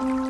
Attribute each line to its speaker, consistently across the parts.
Speaker 1: Thank you.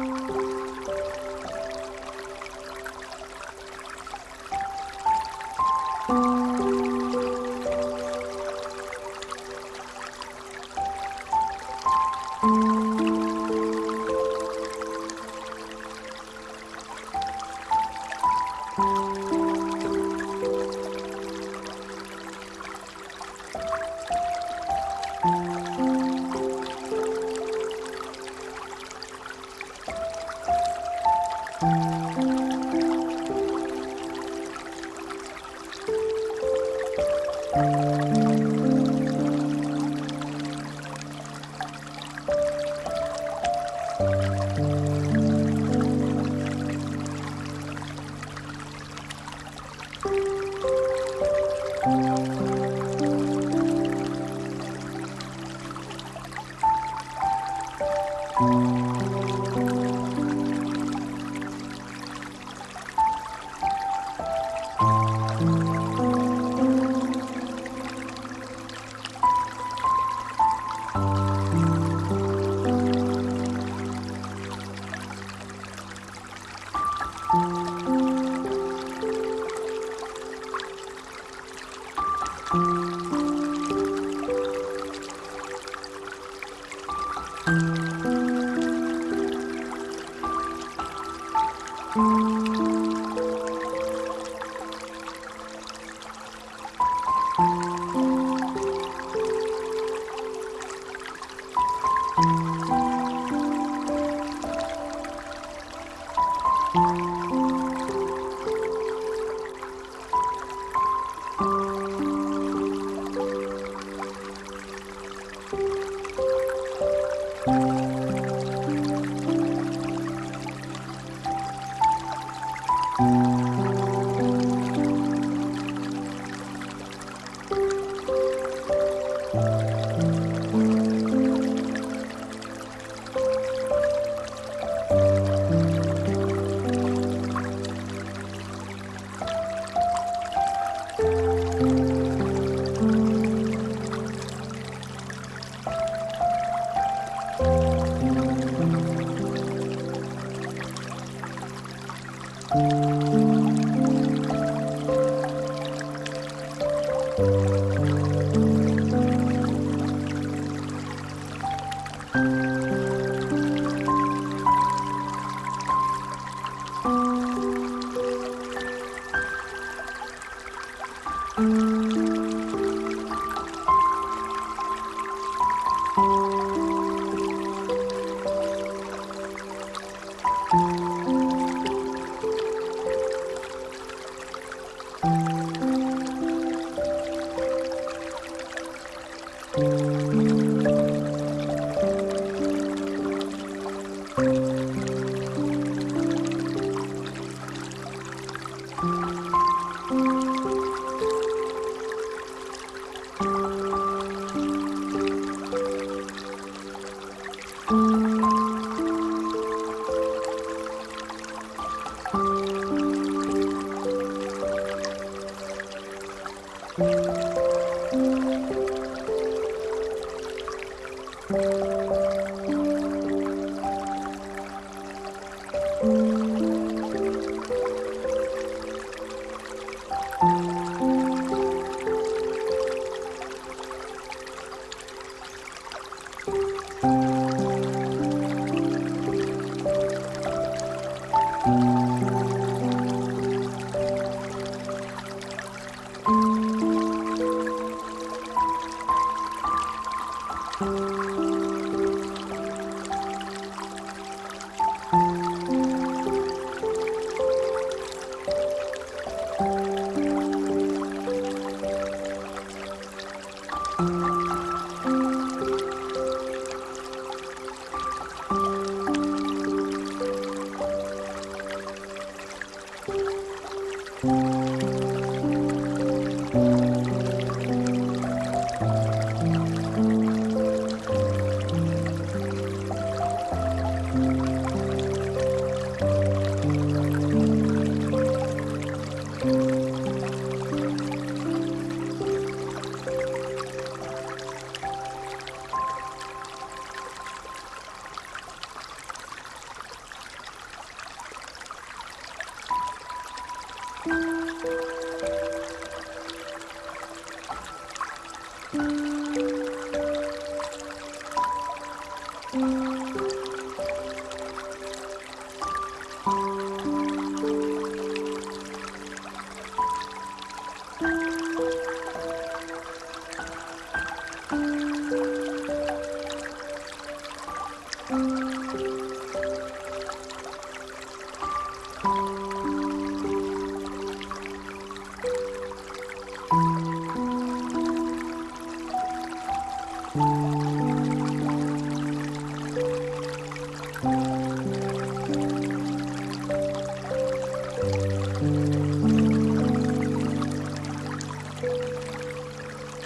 Speaker 1: Música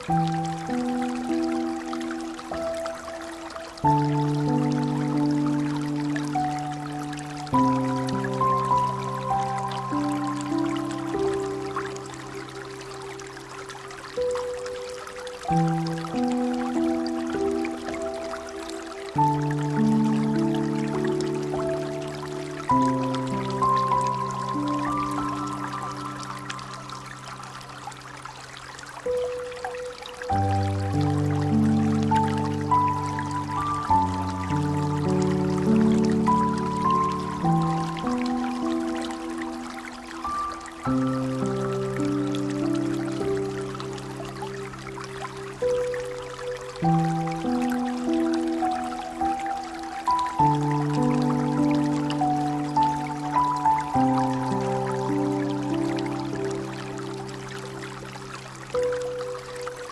Speaker 1: Thank you.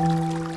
Speaker 1: Música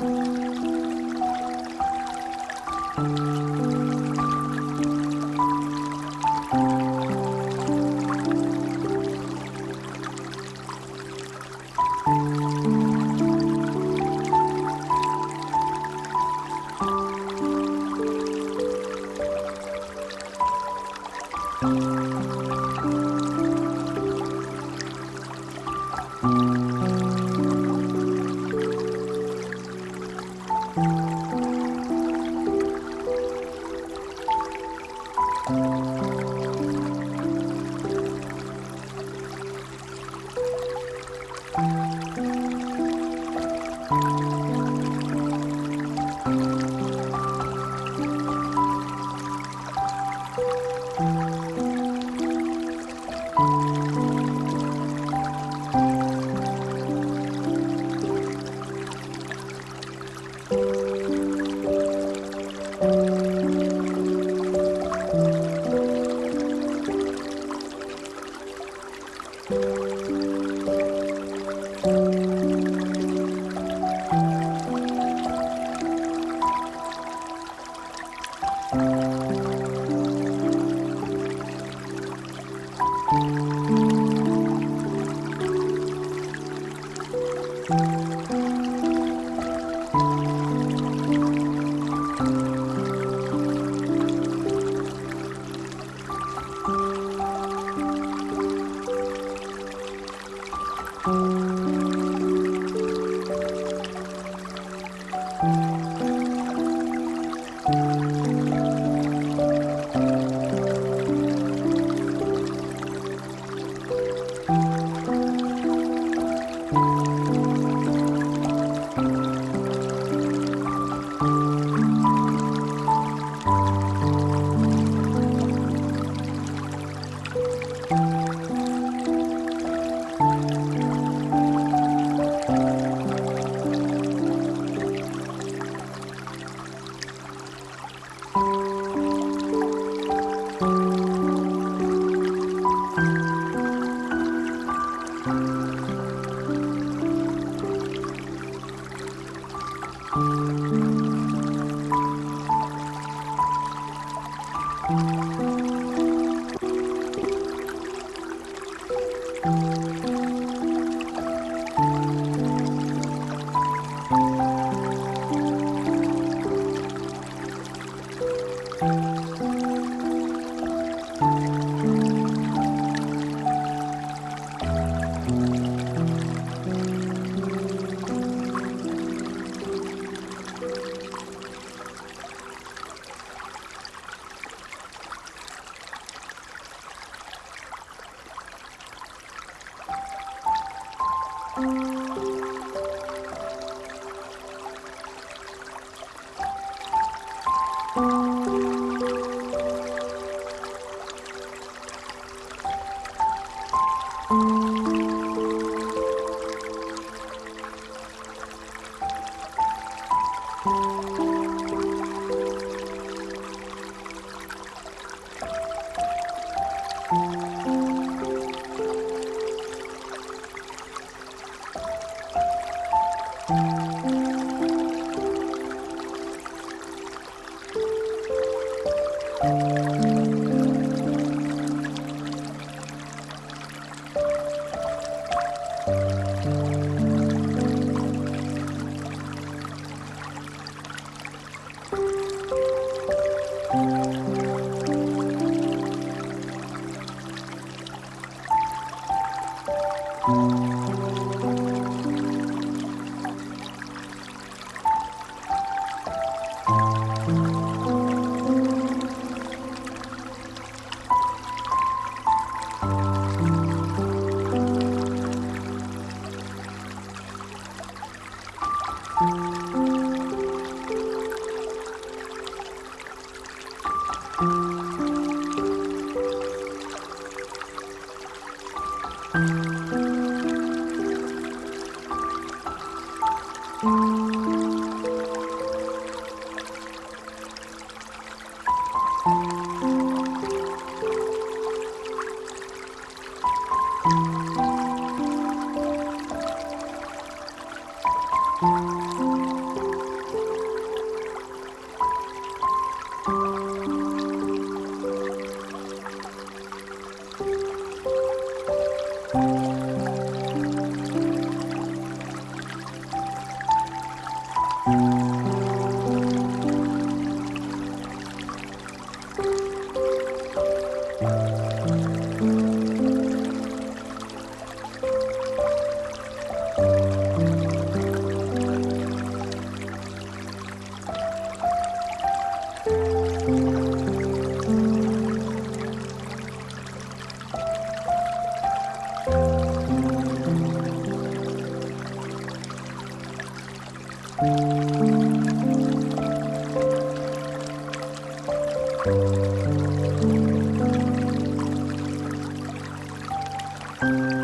Speaker 1: Thank you.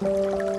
Speaker 1: Música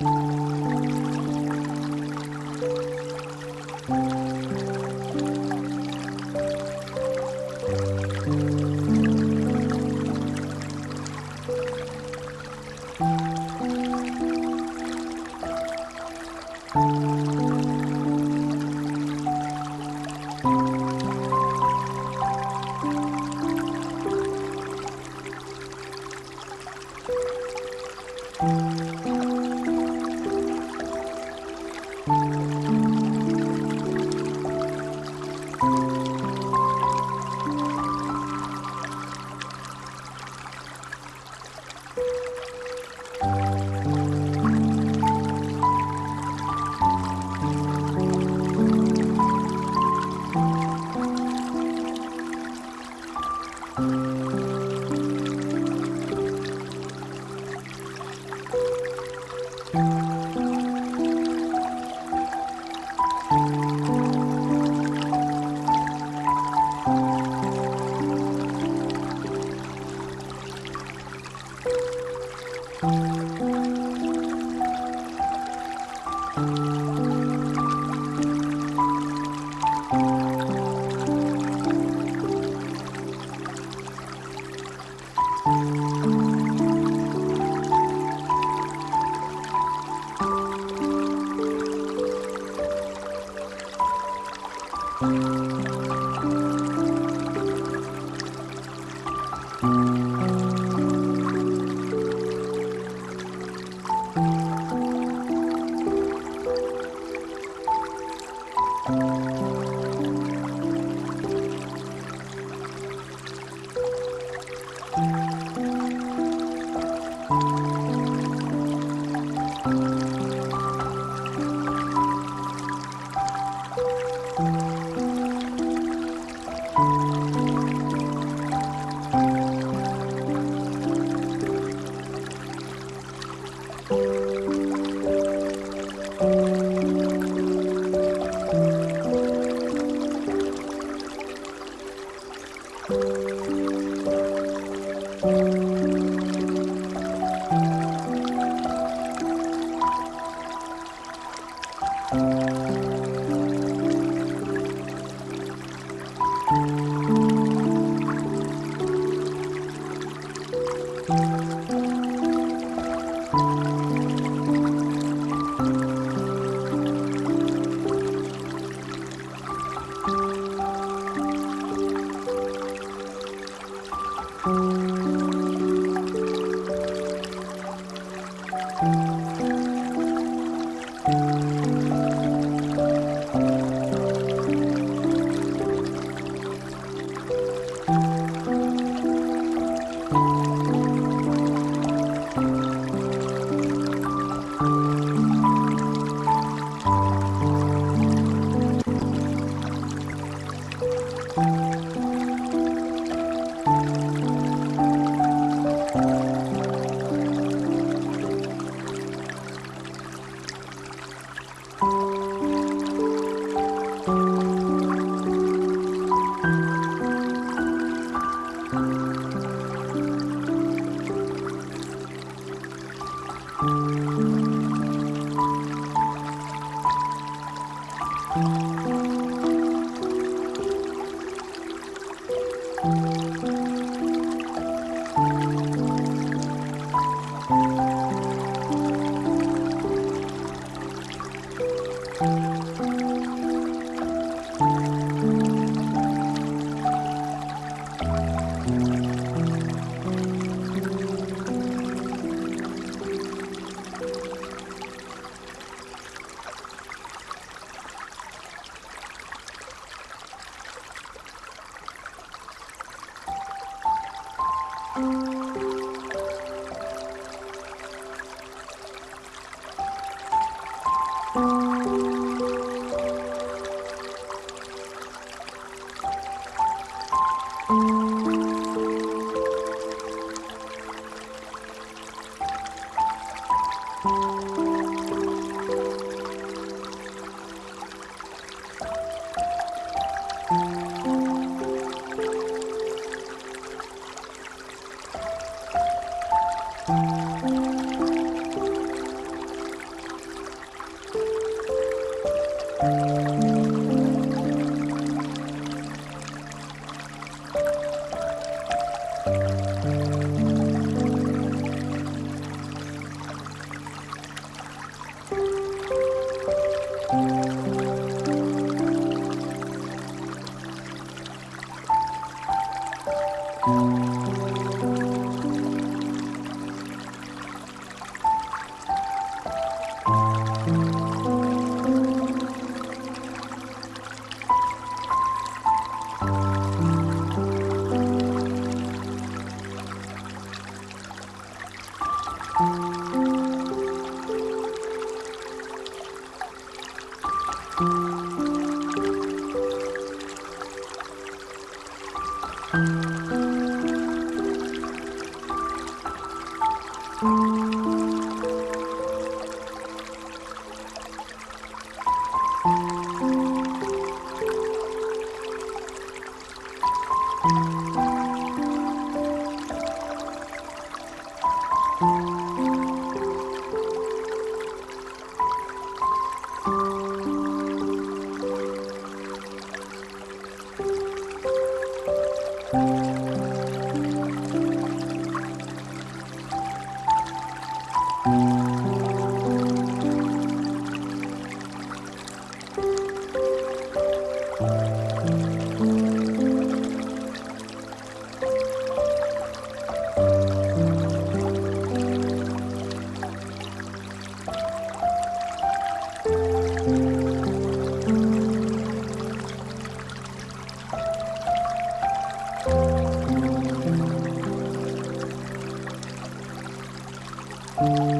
Speaker 1: Música Thank you. Thank you. 嗯。Música hum. thank you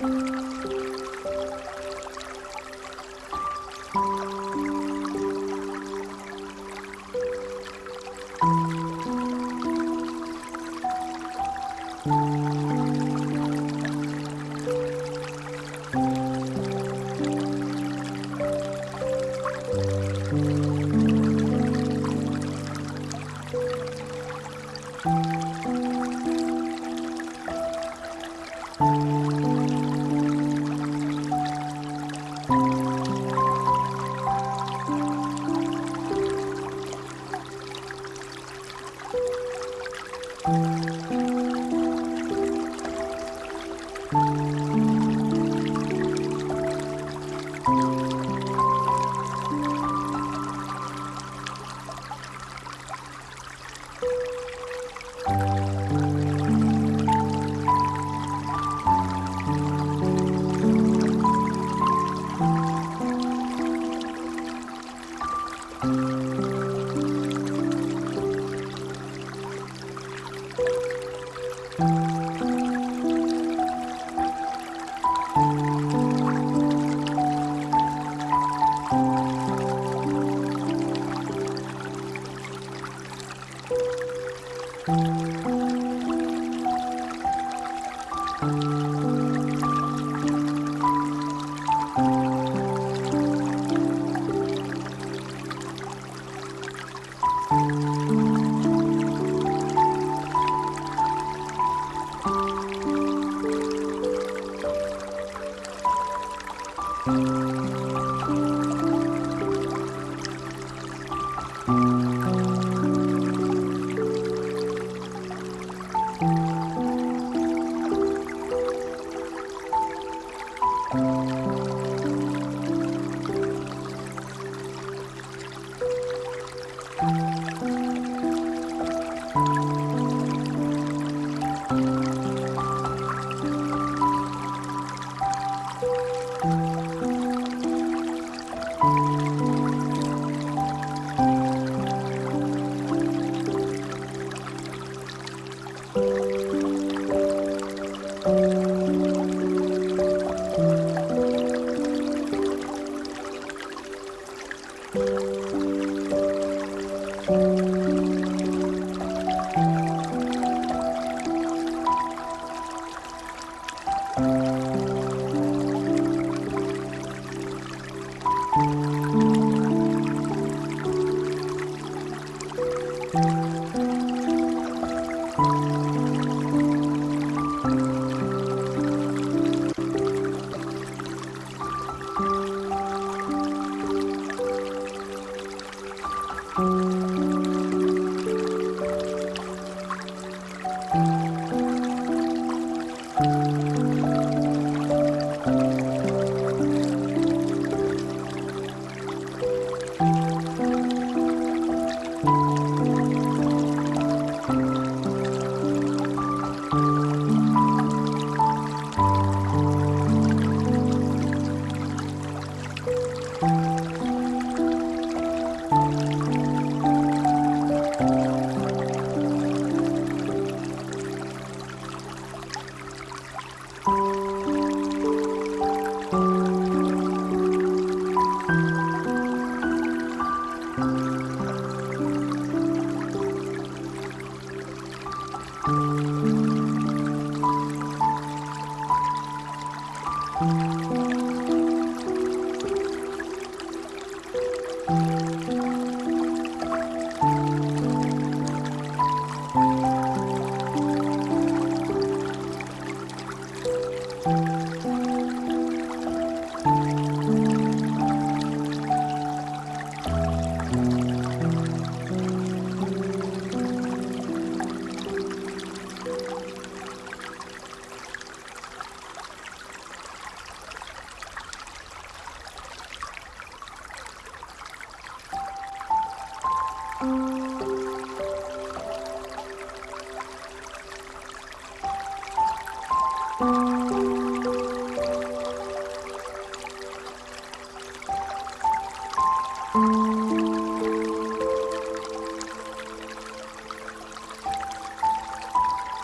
Speaker 1: Música hum.